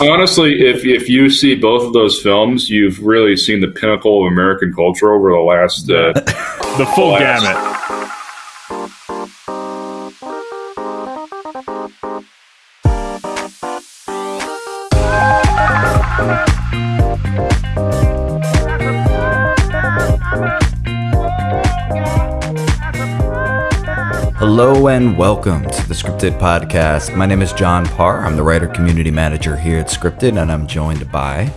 honestly, if if you see both of those films, you've really seen the pinnacle of American culture over the last uh, the full the last- gamut. And welcome to the Scripted Podcast. My name is John Parr. I'm the writer community manager here at Scripted, and I'm joined by.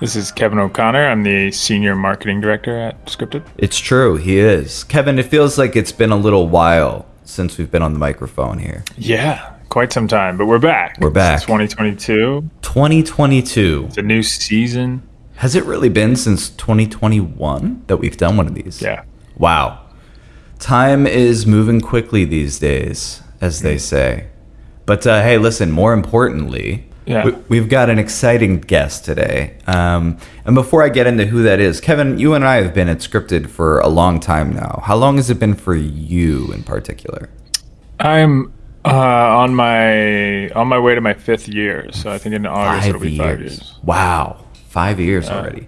This is Kevin O'Connor. I'm the senior marketing director at Scripted. It's true, he is. Kevin, it feels like it's been a little while since we've been on the microphone here. Yeah, quite some time, but we're back. We're back. It's 2022. 2022. It's a new season. Has it really been since 2021 that we've done one of these? Yeah. Wow. Time is moving quickly these days, as they say. But uh, hey, listen, more importantly, Yeah. we, we've got an exciting guest today. Um, and before I get into who that is, Kevin, you and I have been at Scripted for a long time now. How long has it been for you in particular? I'm uh, on my on my way to my fifth year, so I think in August it'll be five years. Wow, five years already.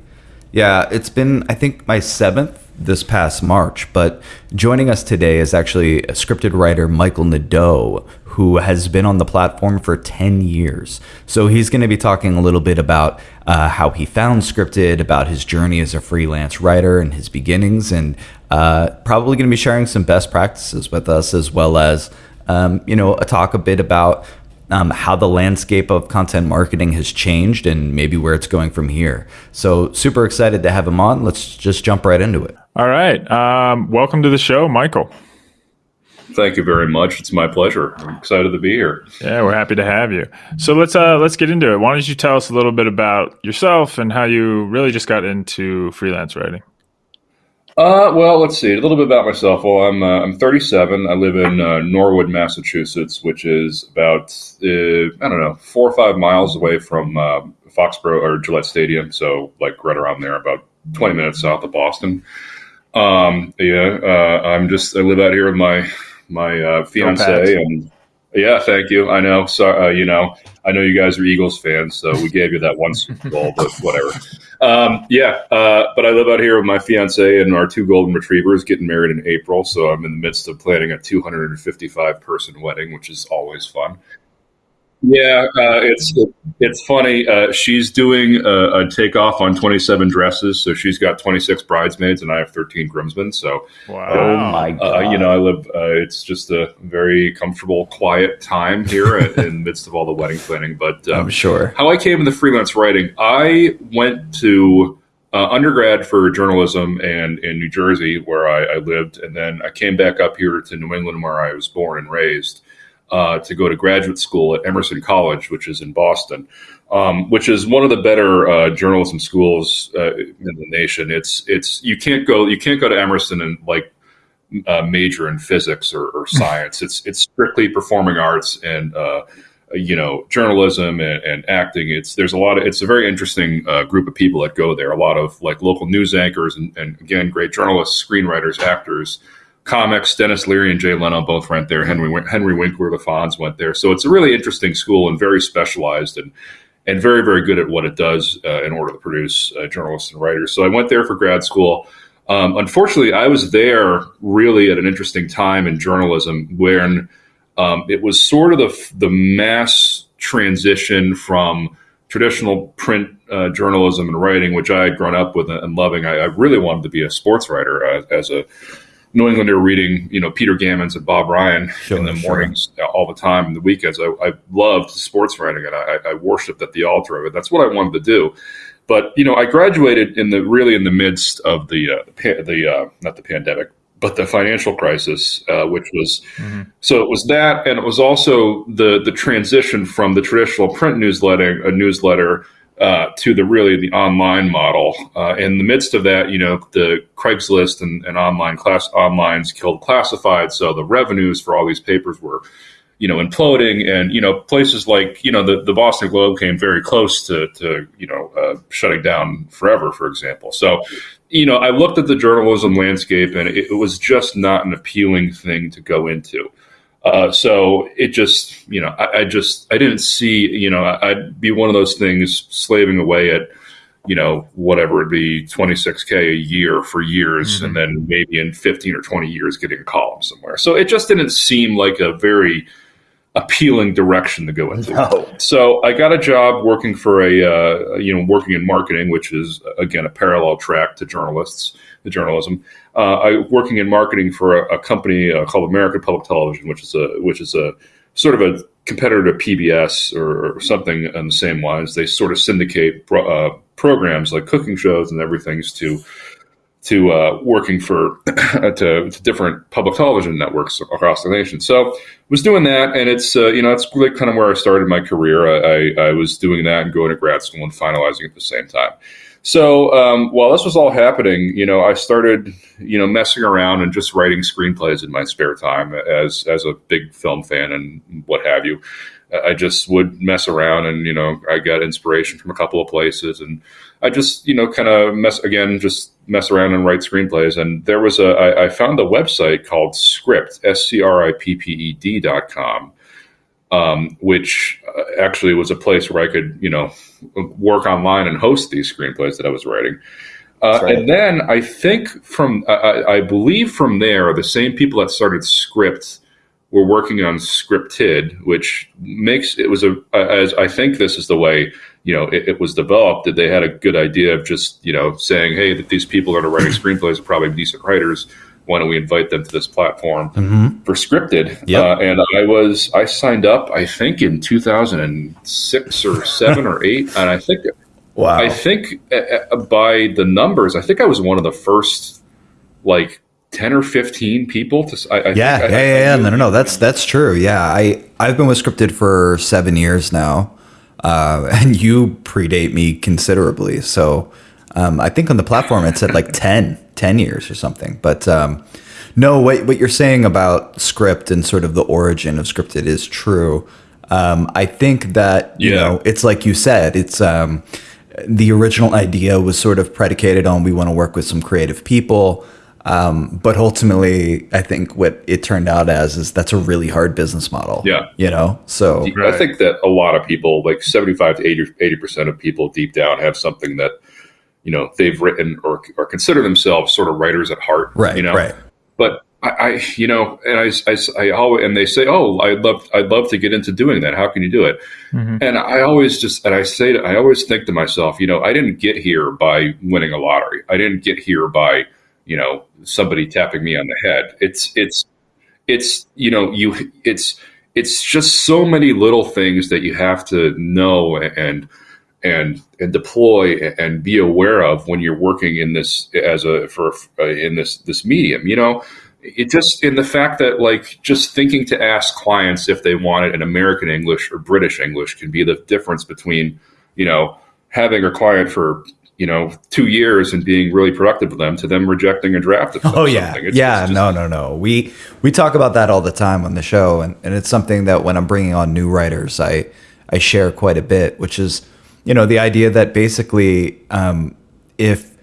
Yeah, it's been I think my seventh this past March. But joining us today is actually a scripted writer Michael Nadeau, who has been on the platform for ten years. So he's going to be talking a little bit about uh, how he found scripted, about his journey as a freelance writer and his beginnings, and uh, probably going to be sharing some best practices with us as well as um, you know a talk a bit about um, how the landscape of content marketing has changed and maybe where it's going from here. So super excited to have him on. Let's just jump right into it. All right. Um, welcome to the show, Michael. Thank you very much. It's my pleasure. I'm excited to be here. Yeah, we're happy to have you. So let's uh, let's get into it. Why don't you tell us a little bit about yourself and how you really just got into freelance writing? Uh, well, let's see a little bit about myself. Well, I'm uh, I'm 37. I live in uh, Norwood, Massachusetts, which is about uh, I don't know four or five miles away from uh, Foxborough or Gillette Stadium. So like right around there, about 20 minutes south of Boston. Um, yeah, uh, I'm just I live out here with my my uh, fiance and yeah, thank you. I know. So uh, you know, I know you guys are Eagles fans, so we gave you that one Super Bowl, but whatever. Um, yeah, uh, but I live out here with my fiance and our two golden retrievers, getting married in April. So I'm in the midst of planning a 255 person wedding, which is always fun. Yeah, uh, it's it's funny. Uh, she's doing a, a takeoff on 27 dresses, so she's got 26 bridesmaids, and I have 13 groomsmen. So Wow. Oh my uh, you know, I live. Uh, it's just a very comfortable, quiet time here in, in the midst of all the wedding planning. But um, I'm sure. how I came into freelance writing, I went to uh, undergrad for journalism and in New Jersey, where I, I lived, and then I came back up here to New England, where I was born and raised, uh, to go to graduate school at Emerson College, which is in Boston, um, which is one of the better uh, journalism schools uh, in the nation. It's it's you can't go you can't go to Emerson and like uh, major in physics or, or science. it's it's strictly performing arts and uh, you know journalism and, and acting. It's there's a lot of it's a very interesting uh, group of people that go there. A lot of like local news anchors and, and again great journalists, screenwriters, actors. Comics, Denis Leary and Jay Leno both went there. Henry Henry Winkler, the Fonz went there. So it's a really interesting school and very specialized and and very very good at what it does uh, in order to produce uh, journalists and writers. So I went there for grad school. Um, unfortunately, I was there really at an interesting time in journalism when um, it was sort of the the mass transition from traditional print uh, journalism and writing, which I had grown up with and loving. I, I really wanted to be a sports writer uh, as a New Englander reading, you know, Peter Gammons and Bob Ryan Sure, in the mornings uh, all the time, and the weekends. I, I loved sports writing, and I, I worshipped at the altar of it. That's what I wanted to do. But you know, I graduated in the really in the midst of the uh, the, uh, not the pandemic, but the financial crisis, uh, which was so it was that, and it was also the the transition from the traditional print newsletter, a newsletter, uh, to the really the online model. Uh, in the midst of that, you know, the Craigslist and, and online class onlines killed classified, so the revenues for all these papers were, you know, imploding, and you know, places like you know the, the Boston Globe came very close to to you know uh, shutting down forever, for example. So. You know, I looked at the journalism landscape, and it, it was just not an appealing thing to go into. Uh, so it just, you know, I, I, just, I didn't see, you know, I'd be one of those things slaving away at, you know, whatever it'd be 26K a year for years, mm-hmm. and then maybe in 15 or 20 years getting a column somewhere. So it just didn't seem like a very appealing direction to go into. No. So I got a job working for a, uh, you know, working in marketing, which is, again, a parallel track to journalists, the journalism uh, I working in marketing for a, a company uh, called American Public Television, which is a which is a sort of a competitor to PBS or, or something on the same lines. They sort of syndicate uh, programs like cooking shows and everything to to uh, working for to, to, different public television networks across the nation. So was doing that, and it's uh, you know that's really kind of where I started my career. I, I, I was doing that and going to grad school and finalizing at the same time. So um, while this was all happening, you know, I started, you know, messing around and just writing screenplays in my spare time as as a big film fan and what have you. I just would mess around and you know I got inspiration from a couple of places and I just you know kind of mess again just mess around and write screenplays and there was a I, I found a website called Scripped S C R I P P E D dot com um, which uh, actually was a place where I could, you know, work online and host these screenplays that I was writing. Uh, right. And then I think from, I, I, believe from there, the same people that started Scripped were working on Scripted, which makes it was a, as I think this is the way, you know, it, it, was developed, that they had a good idea of just, you know, saying, hey, that these people that are writing screenplays are probably decent writers why don't we invite them to this platform mm-hmm. for scripted? Yep. Uh, and I was I signed up I think in 2006 or seven or eight, and I think wow. I think uh, uh, by the numbers, I think I was one of the first like 10 or 15 people to I, I yeah, yeah, I, yeah, yeah, no, no, no, that's that's true. Yeah, I I've been with scripted for seven years now, uh, and you predate me considerably. So um, I think on the platform it said like 10 10 years or something. But um, no, what, what you're saying about Scripped and sort of the origin of scripted is true. Um, I think that, you know, it's like you said, it's um, the original idea was sort of predicated on we want to work with some creative people. Um, but ultimately, I think what it turned out as is that's a really hard business model. Yeah. You know, so I think that a lot of people, like 75 to 80, 80% of people deep down, have something that you know they've written or, or consider themselves sort of writers at heart right you know? right. But I, I you know and I, I, I, always and they say oh I'd love I'd love to get into doing that. How can you do it? Mm-hmm. and I always just and I say to, I always think to myself you know I didn't get here by winning a lottery. I didn't get here by you know somebody tapping me on the head. It's it's it's you know you it's it's just so many little things that you have to know and and and deploy and be aware of when you're working in this as a for uh, in this this medium you know? It just in the fact that like just thinking to ask clients if they want it in american english or british english can be the difference between you know having a client for you know two years and being really productive with them to them rejecting a draft oh yeah. it's, yeah just, no no no. We we talk about that all the time on the show and, and it's something that when i'm bringing on new writers i i share quite a bit which is you know, the idea that basically, um, if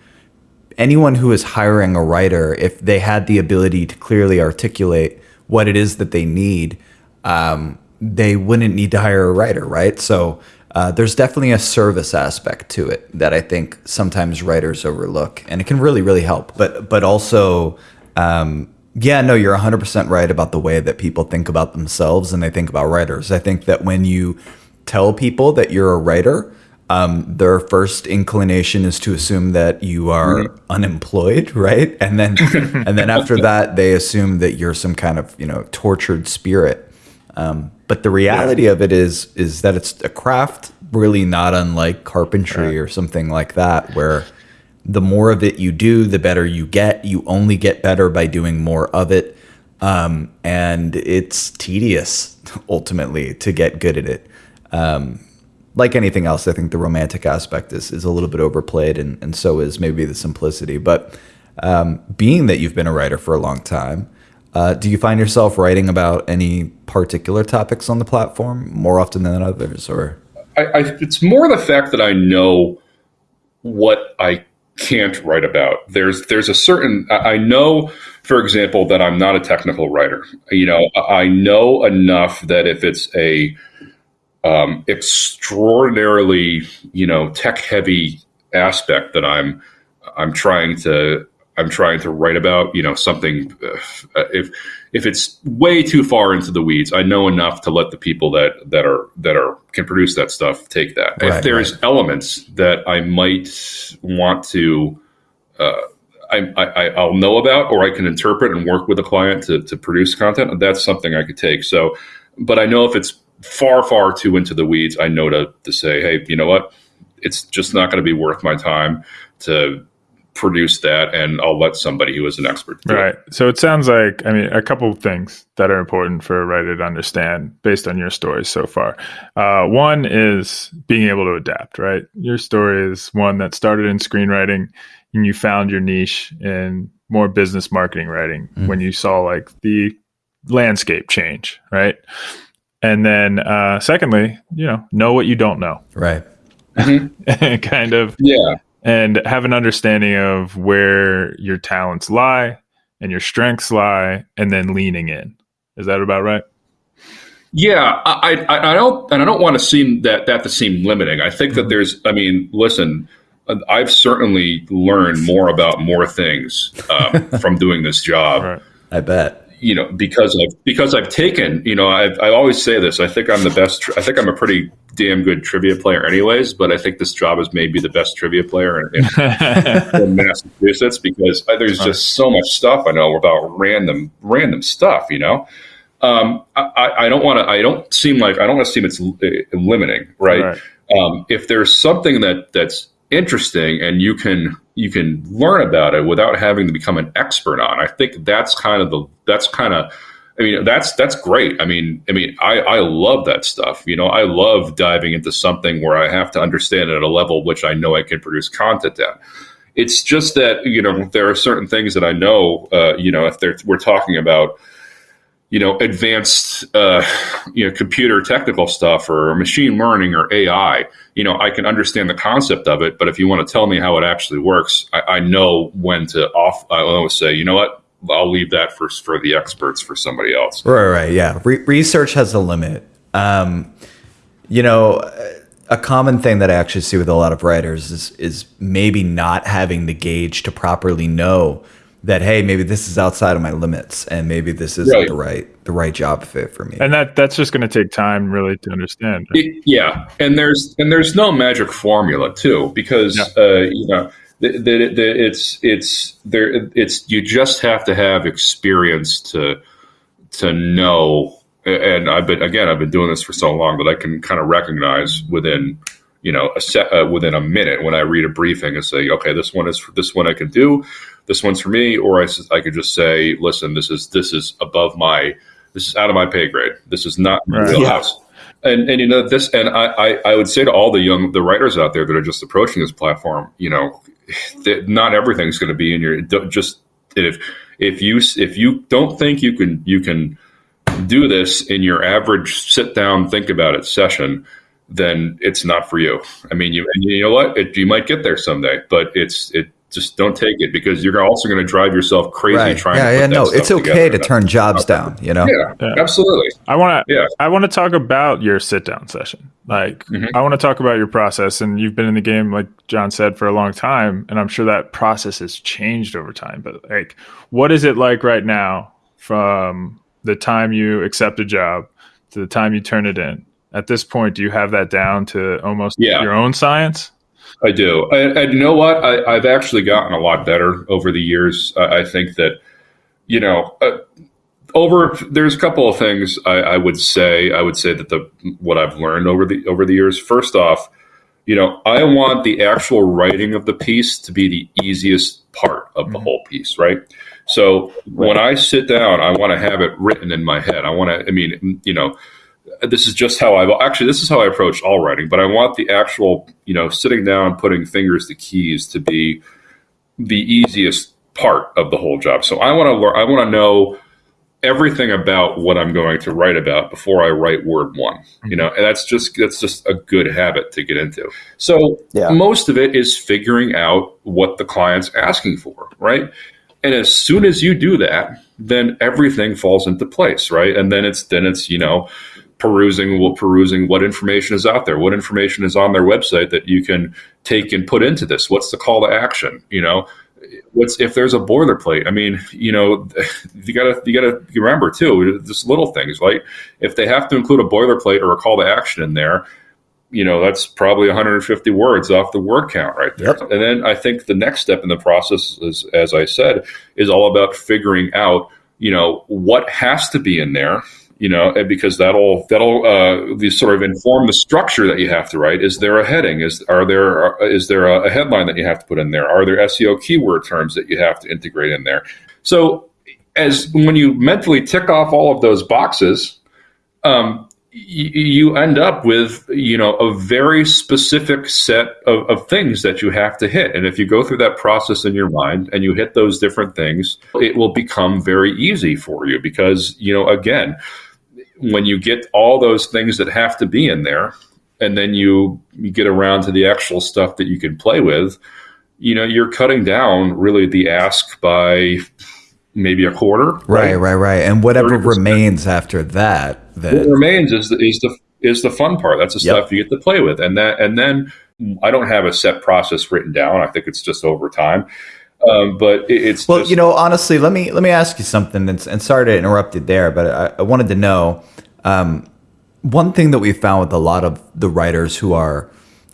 anyone who is hiring a writer, if they had the ability to clearly articulate what it is that they need, um, they wouldn't need to hire a writer, right? So uh, there's definitely a service aspect to it that I think sometimes writers overlook, and it can really, really help. But but also, um, yeah, no, you're 100% right about the way that people think about themselves and they think about writers. I think that when you tell people that you're a writer, um, their first inclination is to assume that you are mm-hmm. unemployed, right? And then and then after that, they assume that you're some kind of you know tortured spirit. Um, but the reality yeah. of it is is that it's a craft really not unlike carpentry or something like that, where the more of it you do, the better you get. You only get better by doing more of it. Um, and it's tedious ultimately to get good at it. Um, like anything else, I think the romantic aspect is, is a little bit overplayed, and, and so is maybe the simplicity. But um, being that you've been a writer for a long time, uh, do you find yourself writing about any particular topics on the platform more often than others, or? I, I, it's more the fact that I know what I can't write about. There's there's a certain I know, for example, that I'm not a technical writer. You know, I know enough that if it's a um, extraordinarily you know tech heavy aspect that I'm I'm trying to I'm trying to write about, you know, something uh, if if it's way too far into the weeds, I know enough to let the people that that are that are can produce that stuff take that. Right, if there's right. elements that I might want to uh, I, I, I'll know about or I can interpret and work with a client to, to produce content, that's something I could take. So, but I know if it's far, far too into the weeds, I know to, to say, hey, you know what? It's just not going to be worth my time to produce that and I'll let somebody who is an expert do it. Right. So it sounds like, I mean, a couple of things that are important for a writer to understand based on your stories so far. Uh, one is being able to adapt, right? Your story is one that started in screenwriting and you found your niche in more business marketing writing Mhm. when you saw like the landscape change, right? And then, uh, secondly, you know, know what you don't know, Right. kind of Yeah. and have an understanding of where your talents lie and your strengths lie and then leaning in is that about right Yeah, I, I, I don't, and I don't want to seem that that to seem limiting. I think that there's, I mean, listen, I've certainly learned more about more things um, from doing this job. right I bet. You know, because I've because I've taken, you know, I've, I always say this. I think I'm the best. I think I'm a pretty damn good trivia player, anyways. But I think this job is maybe the best trivia player in, in, in Massachusetts because there's just so much stuff I know about random random stuff. You know, um, I, I- I don't want to. I don't seem like I don't want to seem it's limiting, right? right Um, if there's something that that's interesting and you can you can learn about it without having to become an expert on, I think that's kind of the that's kind of. I mean that's that's great. I mean I mean I, I love that stuff. You know I love diving into something where I have to understand it at a level which I know I can produce content at. It's just that you know there are certain things that I know. Uh, you know if we're talking about you know advanced uh, you know computer technical stuff or machine learning or AI, you know I can understand the concept of it. But if you want to tell me how it actually works, I, I know when to off. I always say, you know what, I'll leave that for for the experts for somebody else. Right, right, yeah. Re- research has a limit. Um, you know, a common thing that I actually see with a lot of writers is is maybe not having the gauge to properly know that hey, maybe this is outside of my limits, and maybe this isn't Right. the right the right job fit for me. and that that's just going to take time really to understand? It- yeah, and there's and there's no magic formula too because uh, you know the, the, the, it's it's there it's you just have to have experience to to know and I've been again I've been doing this for so long that I can kind of recognize within you know a set uh, within a minute when I read a briefing and say okay this one is for this one I can do this one's for me or I could just say listen this is this is above my this is out of my pay grade. This is not my Right. wheelhouse and and you know this and I, I I would say to all the young the writers out there that are just approaching this platform you know that not everything's going to be in your don't just if if you if you don't think you can you can do this in your average sit down think about it session then it's not for you. I mean you and you know what? It, you might get there someday but it's it just don't take it because you're also going to drive yourself crazy right? trying Yeah, to put yeah. that No, stuff it's okay to turn jobs down. You know. yeah, Yeah. absolutely i want to yeah i want to talk about your sit down session like Mhm. i want to talk about your process and you've been in the game like john said for a long time and i'm sure that process has changed over time but like what is it like right now from the time you accept a job to the time you turn it in at this point do you have that down to almost Yeah. your own science I do. And, you know what? I, I've actually gotten a lot better over the years. I, I think that, you know, uh, over there's a couple of things I, I would say. I would say that the what I've learned over the over the years. First off, you know, I want the actual writing of the piece to be the easiest part of the Mhm. whole piece, right? So when I sit down, I want to have it written in my head. I want to. I mean, you know, this is just how I actually this is how I approach all writing. But I want the actual, you know, sitting down, putting fingers to keys to be the easiest part of the whole job. So I want to learn. I want to know everything about what I'm going to write about before I write word one. You know, and that's just that's just a good habit to get into. So Yeah. most of it is figuring out what the client's asking for, right? And as soon as you do that, then everything falls into place, right? And then it's then it's, you know, perusing well, perusing what information is out there, what information is on their website that you can take and put into this. What's the call to action? You know, what's if there's a boilerplate? I mean, you know, you gotta you gotta remember too, just little things like if they have to include a boilerplate or a call to action in there, you know, that's probably 150 words off the word count right there. Yep. And then I think the next step in the process is, as I said, is all about figuring out, you know, what has to be in there you know, because that'll that'll uh, sort of inform the structure that you have to write. Is there a heading? Is are there is there a, headline that you have to put in there? Are there SEO keyword terms that you have to integrate in there? So, as when you mentally tick off all of those boxes, um, you end up with you know a very specific set of, of things that you have to hit and if you go through that process in your mind and you hit those different things it will become very easy for you because you know again when you get all those things that have to be in there and then you, you get around to the actual stuff that you can play with you know you're cutting down really the ask by maybe a quarter Right, right, right. And whatever 30%. remains after that, what then remains is the, is the is the fun part. That's the Yep. stuff you get to play with, and that and then I don't have a set process written down. I think it's just over time, um, but it, it's Well, just, you know, honestly, let me let me ask you something, and, and sorry to interrupt you there, but I, I wanted to know um, one thing that we found with a lot of the writers who are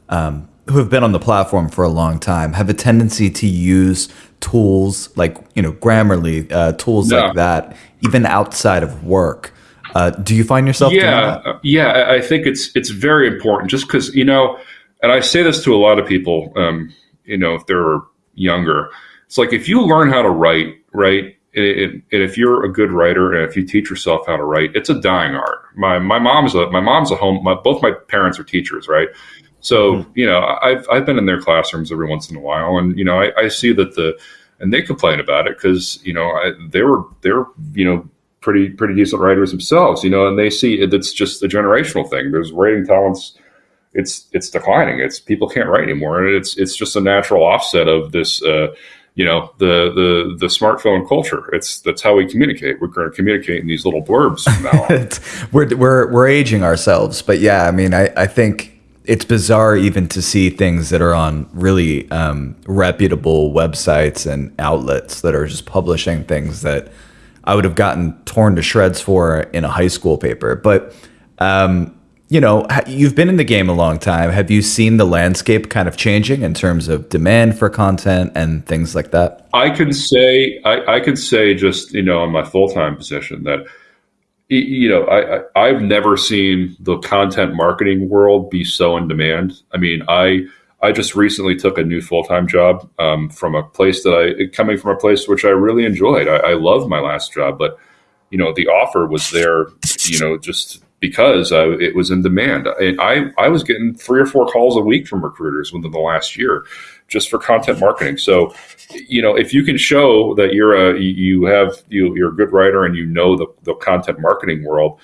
um, who have been on the platform for a long time have a tendency to use tools like you know Grammarly, uh, tools like that, even outside of work. Uh, do you find yourself doing yeah, that? uh, yeah. I- I think it's it's very important, just because you know, and I say this to a lot of people. Um, you know, if they're younger, it's like if you learn how to write, right. And it- and if you're a good writer, and if you teach yourself how to write, it's a dying art. My my mom's a my mom's a home. My, both my parents are teachers, right? So you know, I've I've been in their classrooms every once in a while, and you know, I, I see that the and they complain about it because you know I, they were they're you know pretty pretty decent writers themselves, you know, and they see it, it's just a generational thing. There's writing talents. It's it's declining. It's people can't write anymore, and it's it's just a natural offset of this. Uh, you know the the the smartphone culture. It's that's how we communicate. We're going to communicate in these little blurbs. We're we're we're aging ourselves, but yeah, I mean, I I think it's bizarre even to see things that are on really um, reputable websites and outlets that are just publishing things that I would have gotten torn to shreds for in a high school paper. But um, you know, you've been in the game a long time. Have you seen the landscape kind of changing in terms of demand for content and things like that? I can say I, I can say just you know in my full time position that you know I, I I've never seen the content marketing world be so in demand. I mean I I just recently took a new full time job um, from a place that I coming from a place which I really enjoyed. I, I loved my last job, but you know the offer was there. You know just because uh, it was in demand. And I I was getting three or four calls a week from recruiters within the last year just for content marketing. So you know, if you can show that you're a you have you, you're a good writer and you know the, the content marketing world,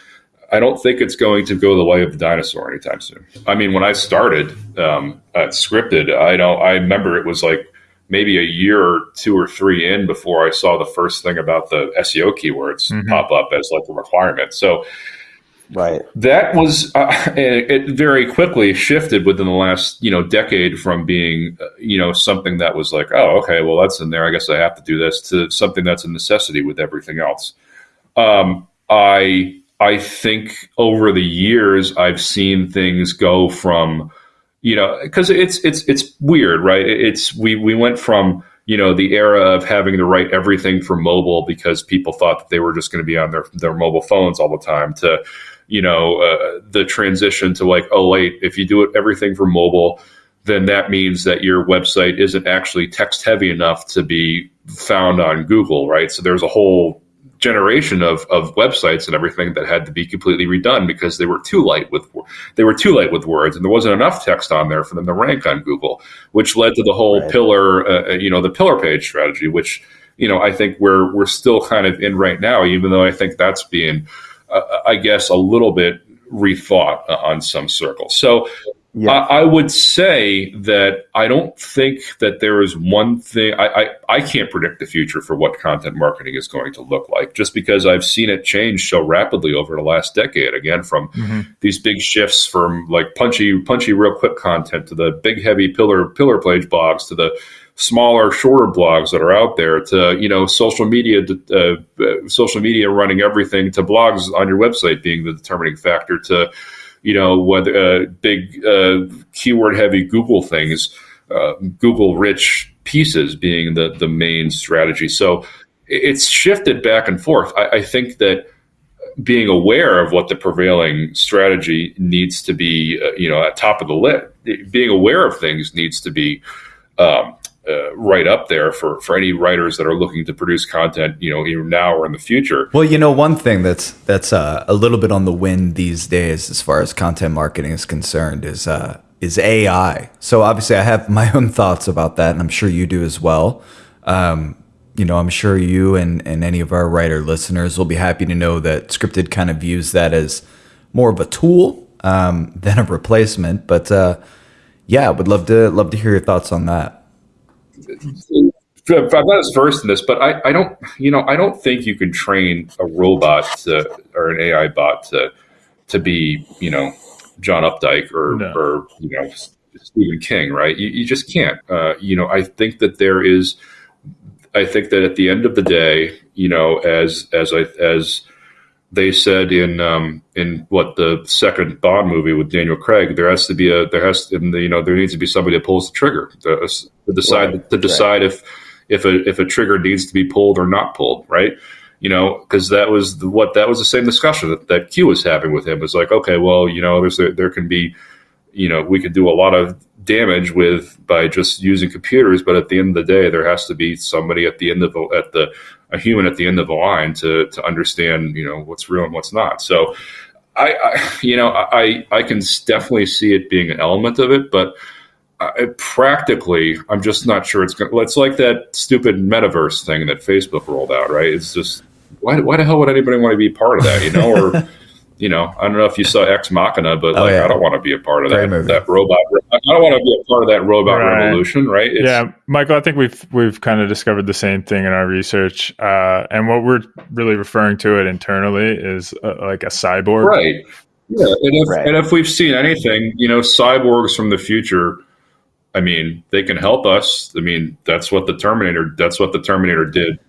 I don't think it's going to go the way of the dinosaur anytime soon. I mean, when I started um, at Scripted, I don't. I remember it was like maybe a year or two or three in before I saw the first thing about the SEO keywords Mhm. pop up as like a requirement. So Right. that was uh, it, very quickly shifted within the last you know decade from being uh, you know something that was like oh okay well that's in there. I guess i have to do this to something that's a necessity with everything else. Um, i i think over the years i've seen things go from you know because it's it's it's weird right? It's we we went from you know the era of having to write everything for mobile because people thought that they were just going to be on their their mobile phones all the time to you know uh, the transition to like oh wait if you do it everything for mobile then that means that your website isn't actually text heavy enough to be found on google right so there's a whole generation of, of websites and everything that had to be completely redone because they were too light with they were too light with words and there wasn't enough text on there for them to rank on google which led to the whole Right. pillar uh, you know the pillar page strategy which you know, I think we're we're still kind of in right now, even though I think that's being, uh, I guess, a little bit rethought uh, on some circles. So yeah. I, I, would say that I don't think that there is one thing. I, I, I can't predict the future for what content marketing is going to look like, just because I've seen it change so rapidly over the last decade. Again, from mm-hmm. these big shifts from like punchy, punchy, real quick content to the big, heavy pillar pillar page blogs to the smaller, shorter blogs that are out there to you know social media, uh, social media running everything to blogs on your website being the determining factor to you know, whether uh, big uh, keyword heavy Google things, uh, Google rich pieces being the the main strategy. So it's shifted back and forth. I, I, think that being aware of what the prevailing strategy needs to be, uh, you know, at top of the list, being aware of things needs to be. Um, uh, right up there for for any writers that are looking to produce content, you know, either now or in the future. Well, you know, one thing that's that's uh, a little bit on the wind these days, as far as content marketing is concerned, is uh, is AI. So obviously, I have my own thoughts about that, and I'm sure you do as well. Um, you know, I'm sure you and and any of our writer listeners will be happy to know that Scripted kind of views that as more of a tool um, than a replacement. But uh, yeah, would love to love to hear your thoughts on that. I'm not as versed in this, but I, I don't, you know, I don't think you can train a robot to, or an AI bot to, to be, you know, John Updike or, no. or you know, Stephen King, right? You, you just can't. Uh, you know, I think that there is, I think that at the end of the day, you know, as as I as they said in um, in what the second Bond movie with Daniel Craig, there has to be a there has to, you know there needs to be somebody that pulls the trigger to, to decide right. to decide right. if if a if a trigger needs to be pulled or not pulled, right? You know, because that was the, what that was the same discussion that, that Q was having with him. It's like, okay, well, you know, there's a, there can be, you know, we could do a lot of damage with by just using computers, but at the end of the day, there has to be somebody at the end of the, at the a human at the end of the line to to understand you know what's real and what's not. So I, I you know I I can definitely see it being an element of it, but. Uh, I, practically, I'm just not sure it's going. to It's like that stupid metaverse thing that Facebook rolled out, right? It's just why, why the hell would anybody want to be part of that, you know? Or you know, I don't know if you saw Ex Machina, but oh, like, yeah. I don't want to be a part of that, that robot. I don't want to be a part of that robot right. revolution, right? It's, yeah, Michael, I think we've we've kind of discovered the same thing in our research, uh, and what we're really referring to it internally is uh, like a cyborg, right? Yeah, and if, right. and if we've seen anything, you know, cyborgs from the future. I mean, they can help us. I mean, that's what the Terminator. That's what the Terminator did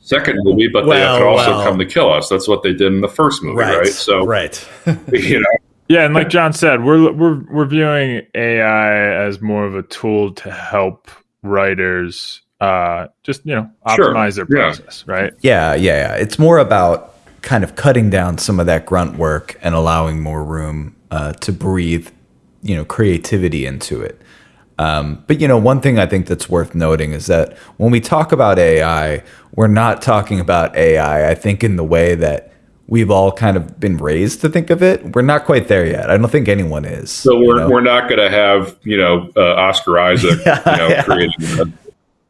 second movie, but well, they could also well. come to kill us. That's what they did in the first movie, right? right? So, right, you know. Yeah, and like John said, we're we're we're viewing AI as more of a tool to help writers uh just, you know, optimize sure. their process, yeah. right? Yeah, yeah, yeah. It's more about kind of cutting down some of that grunt work and allowing more room uh, to breathe, you know, creativity into it. Um, but you know, one thing I think that's worth noting is that when we talk about AI, we're not talking about AI. I think in the way that we've all kind of been raised to think of it. We're not quite there yet. I don't think anyone is. So we're, know? we're not going to have you know uh, Oscar Isaac yeah, you know yeah. creating.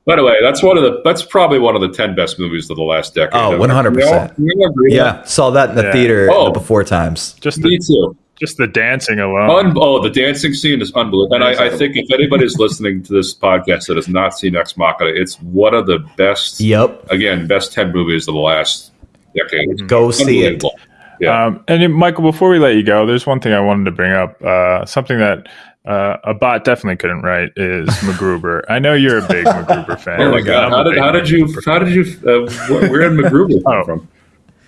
By the way, that's one of the that's probably one of the ten best movies of the last decade. Oh, one hundred percent. Yeah, saw that in the yeah. theater oh, the before times. Just me the, too. Just the dancing alone. Un- oh, the dancing scene is unbelievable. And I, I, think if anybody's listening to this podcast that has not seen Ex Machina, it's one of the best. Yep. Again, best ten movies of the last decade. Go see it. Yeah. Um, and Michael, before we let you go, there's one thing I wanted to bring up. Uh, something that uh, a bot definitely couldn't write is MacGruber. I know you're a big MacGruber fan. Oh my god! How did, how did you? How did you? Uh, where did MacGruber come oh. from?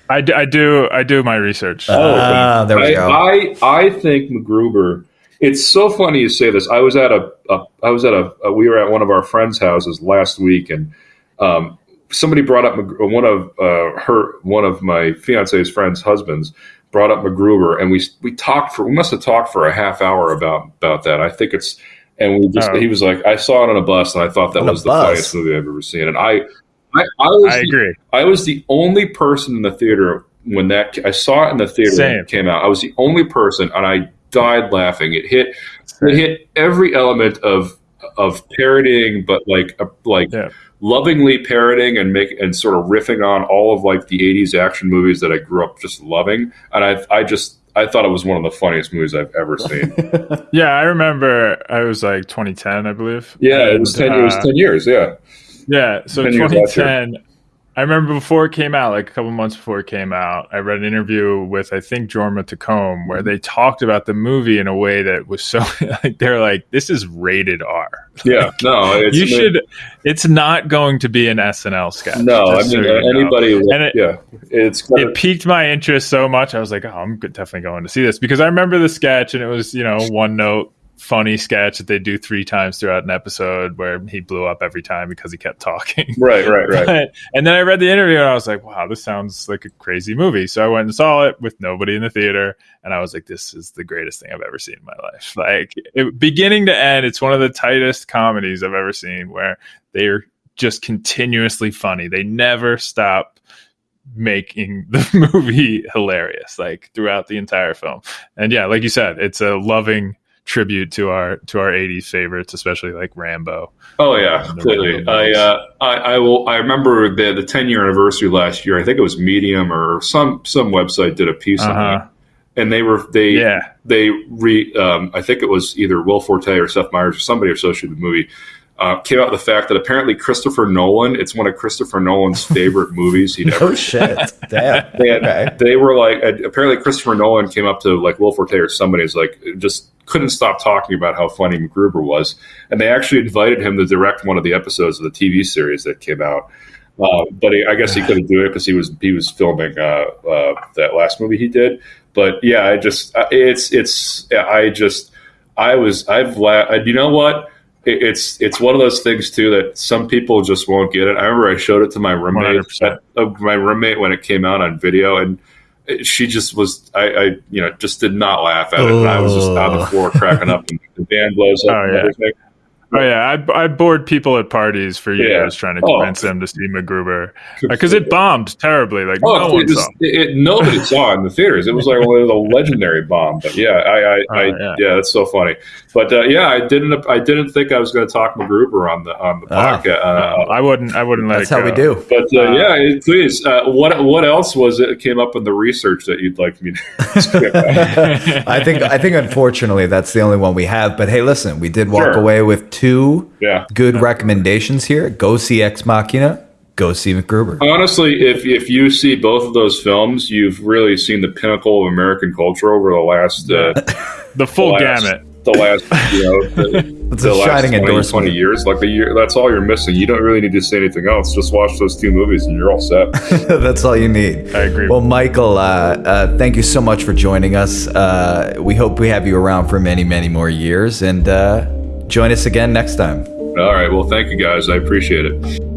I, d- I do I do my research. Oh, uh, there we I, go. I I think MacGruber. It's so funny you say this. I was at a, a I was at a, a, we were at one of our friends' houses last week, and um, somebody brought up one of uh, her one of my fiance's friends' husbands brought up MacGruber, and we we talked for we must have talked for a half hour about about that. I think it's and we just oh. he was like I saw it on a bus, and I thought that on was the funniest movie I've ever seen, and I I, I, was I agree. The, I was the only person in the theater when that I saw it in the theater Same. when it came out. I was the only person, and I died laughing. It hit Same. it hit every element of of parodying, but like like yeah. lovingly parroting and make and sort of riffing on all of like the 80s action movies that I grew up just loving and I I just I thought it was one of the funniest movies I've ever seen. Yeah, I remember. I was like 2010, I believe. yeah, it was And, 10 it was uh, 10 years, yeah. Yeah, so 10 years last year. 2010. I remember before it came out, like a couple months before it came out, I read an interview with I think Jorma Taccone where they talked about the movie in a way that was so like they're like, this is rated R. Yeah. No, it's you should. It's not going to be an SNL sketch. No, I so mean know. anybody And it- yeah. It's It piqued my interest so much. I was like, oh, I'm definitely going to see this because I remember the sketch and it was you know one note funny sketch that they do three times throughout an episode where he blew up every time because he kept talking. right, right, right. But- and then I read the interview and I was like, wow, this sounds like a crazy movie. So I went and saw it with nobody in the theater. And I was like, this is the greatest thing I've ever seen in my life. Like, it, beginning to end, it's one of the tightest comedies I've ever seen where they're just continuously funny. They never stop making the movie hilarious, like throughout the entire film. And yeah, like you said, it's a loving tribute to our to our 80s favorites especially like rambo Oh yeah, completely. I, uh, I I will. I remember the the ten year anniversary last year. I think it was Medium or some some website did a piece on Uh-huh. it, and they were they yeah they re. Um, I think it was either Will Forte or Seth Meyers or somebody associated with the movie. Uh, came out with the fact that apparently Christopher Nolan, it's one of Christopher Nolan's favorite movies he'd ever Oh shit! Damn. they, had, Okay. they were like uh, apparently Christopher Nolan came up to like Will Forte or somebody was like just couldn't stop talking about how funny MacGruber was, and they actually invited him to direct one of the episodes of the TV series that came out. Uh, but he, I guess he couldn't do it because he was he was filming uh, uh, that last movie he did. But yeah, I just uh, it's it's I just I was I've la- you know what it, it's it's one of those things too that some people just won't get it. I remember I showed it to my roommate, 100%. uh, my roommate when it came out on video, and she just was I, I you know just did not laugh at it, and I was just on the Oh. floor cracking up, and the band blows up Oh, and yeah. everything. Oh yeah, I, I bored people at parties for Yeah. years trying to Oh. convince them to see MacGruber because it bombed terribly. Like Oh, no it one was, saw. it, it- nobody saw it in the theaters. It was like one of the legendary bomb. But yeah, I, I, Oh, I yeah. yeah. that's so funny. But uh, yeah, I didn't, I didn't think I was going to talk MacGruber on the on the Ah. podcast. No, Uh, I wouldn't. I wouldn't let That's it how go. we do. but uh, Uh, yeah, please. Uh, what what else was it came up in the research that you'd like me to? I think I think unfortunately that's the only one we have. But hey, listen, we did walk Sure. away with two yeah. good recommendations here. Go see Ex Machina. Go see MacGruber. Honestly, if if you see both of those films, you've really seen the pinnacle of American culture over the last uh, The full the last, gamut. The last, you know, the, the a last shining 20, 20 years. Like the year, that's all you're missing. You don't really need to say anything else. Just watch those two movies, and you're all set. That's all you need. I agree. Well, Michael, uh, uh, thank you so much for joining us. Uh, we hope we have you around for many, many more years, and uh, join us again next time. all right. Well, thank you guys. I appreciate it.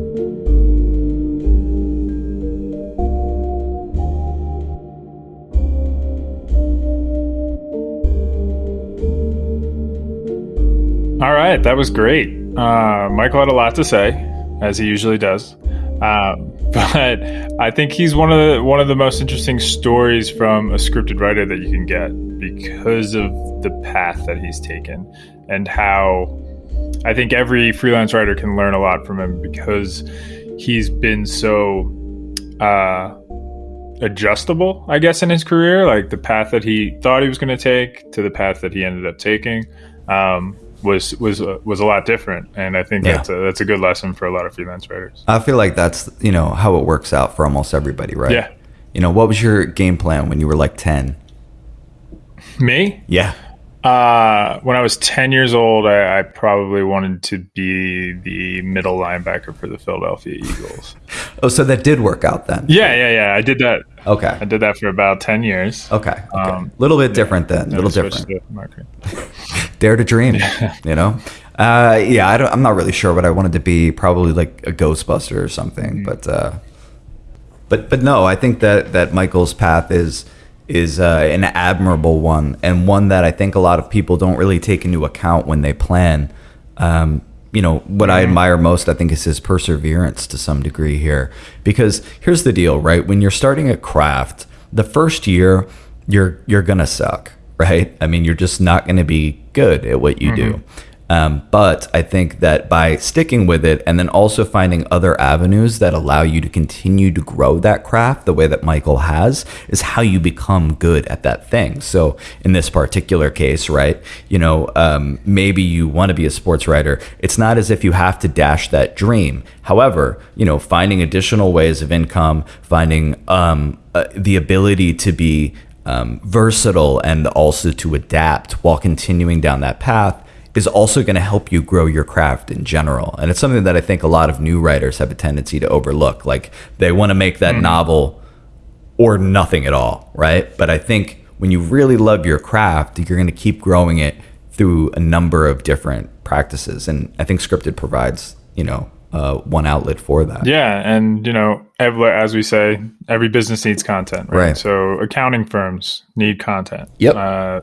All right, that was great. Uh, Michael had a lot to say, as he usually does. Um, but I think he's one of the one of the most interesting stories from a scripted writer that you can get because of the path that he's taken and how I think every freelance writer can learn a lot from him because he's been so uh, adjustable, I guess, in his career. Like the path that he thought he was going to take to the path that he ended up taking um, was was uh, was a lot different. And I think Yeah. that's a that's a good lesson for a lot of freelance writers. I feel like that's you know how it works out for almost everybody, right? Yeah. You know, what was your game plan when you were like ten? Me, Yeah. Uh, when I was ten years old, I, I probably wanted to be the middle linebacker for the Philadelphia Eagles. Oh, so that did work out then. yeah, yeah, yeah. I did that. Okay. I did that for about ten years. Okay. Okay. A Um, little bit different then. A little different. to. Dare to dream. you know. Uh, yeah. I don't, I'm not really sure what I wanted to be. Probably like a Ghostbuster or something. Mm. But uh, but but no, I think that that Michael's path is is uh, an admirable one and one that I think a lot of people don't really take into account when they plan. Um, you know what I admire most, I think, is his perseverance to some degree here. Because here's the deal, right? When you're starting a craft, the first year you're you're gonna suck, right? I mean, you're just not gonna be good at what you do. Um, but I think that by sticking with it and then also finding other avenues that allow you to continue to grow that craft the way that Michael has is how you become good at that thing. So in this particular case, right, you know, um, maybe you want to be a sports writer. It's not as if you have to dash that dream. However, you know, finding additional ways of income, finding um, uh, the ability to be um, versatile and also to adapt while continuing down that path is also going to help you grow your craft in general. And it's something that I think a lot of new writers have a tendency to overlook. Like they want to make that mm. novel or nothing at all, right? But I think when you really love your craft, you're going to keep growing it through a number of different practices. And I think scripted provides, you know, uh, one outlet for that. Yeah, and you know, as we say, every business needs content, right? right. So accounting firms need content. Yep. Uh,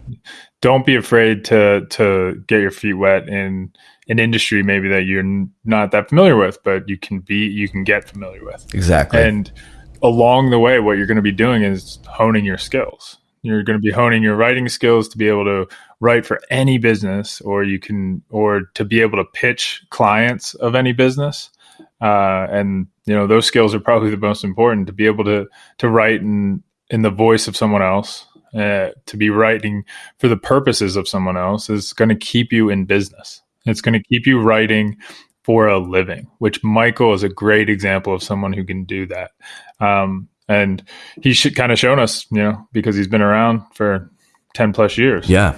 don't be afraid to to get your feet wet in an industry maybe that you're not that familiar with, but you can be you can get familiar with. Exactly. And along the way, what you're going to be doing is honing your skills. You're going to be honing your writing skills to be able to write for any business, or you can, or to be able to pitch clients of any business. Uh, and you know those skills are probably the most important to be able to to write in in the voice of someone else uh, to be writing for the purposes of someone else is going to keep you in business. It's going to keep you writing for a living, which Michael is a great example of someone who can do that. Um, and he should kind of shown us, you know, because he's been around for 10 plus years. Yeah.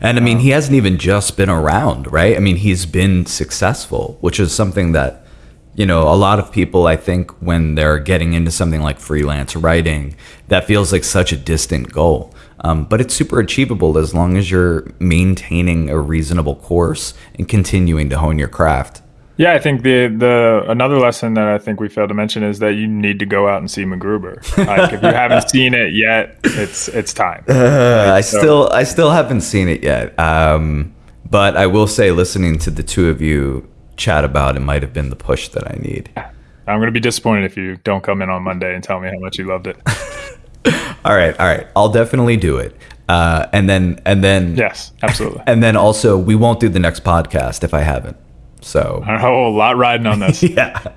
And I mean, um, he hasn't even just been around, right? I mean, he's been successful, which is something that you know, a lot of people, I think, when they're getting into something like freelance writing, that feels like such a distant goal. Um, but it's super achievable as long as you're maintaining a reasonable course and continuing to hone your craft. Yeah, I think the the another lesson that I think we failed to mention is that you need to go out and see MacGruber. Like if you haven't seen it yet, it's it's time. Uh, I so. still I still haven't seen it yet. Um, but I will say, listening to the two of you chat about, it might have been the push that I need. I'm going to be disappointed if you don't come in on Monday and tell me how much you loved it. all right, all right. I'll definitely do it. Uh, and then, and then, yes, absolutely. And then also, we won't do the next podcast if I haven't. So, oh, a lot riding on this. yeah.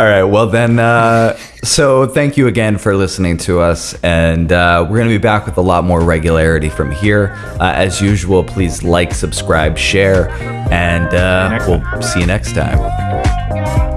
All right. Well, then, uh, so thank you again for listening to us. And uh, we're going to be back with a lot more regularity from here. Uh, as usual, please like, subscribe, share, and uh, we'll see you next time.